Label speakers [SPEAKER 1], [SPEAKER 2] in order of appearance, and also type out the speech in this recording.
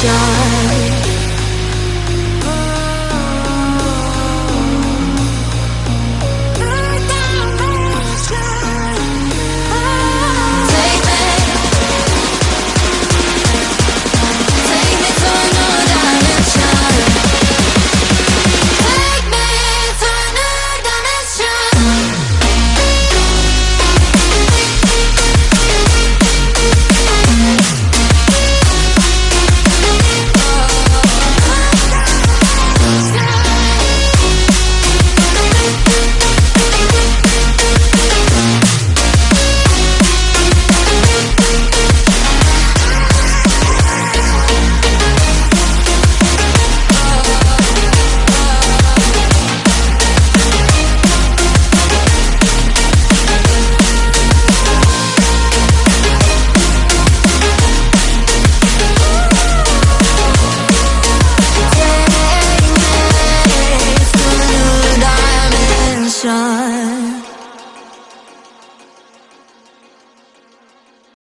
[SPEAKER 1] shine.